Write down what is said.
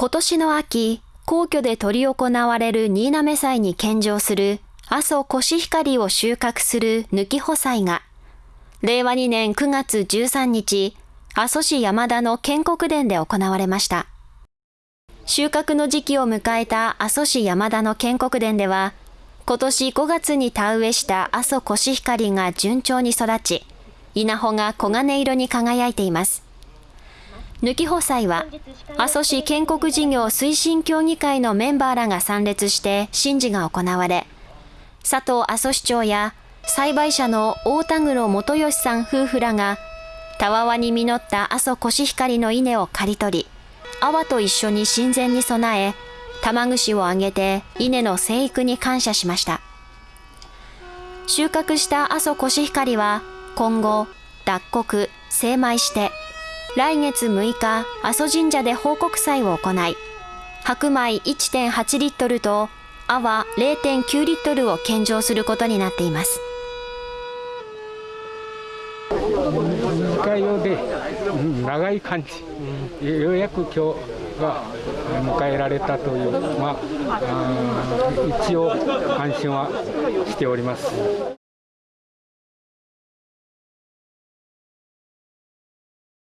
今年の秋、皇居で執り行われる新滑祭に献上する阿蘇コシヒカリを収穫する抜き穂祭が、令和2年9月13日、阿蘇市山田の建国殿で行われました。収穫の時期を迎えた阿蘇市山田の建国殿では、今年5月に田植えした阿蘇コシヒカリが順調に育ち、稲穂が黄金色に輝いています。抜き補祭は、阿蘇市建国事業推進協議会のメンバーらが参列して神事が行われ、佐藤阿蘇市長や栽培者の大田黒元義さん夫婦らが、たわわに実った阿蘇コシヒカリの稲を刈り取り、阿波と一緒に神前に備え、玉串をあげて稲の生育に感謝しました。収穫した阿蘇コシヒカリは今後脱穀、精米して来月6日阿蘇神社で報告祭を行い白米1.8リットルと泡0.9リットルを献上することになっています。自家用で長い感じ、ようやく今日が迎えられたという、まあ、一応安心はしております。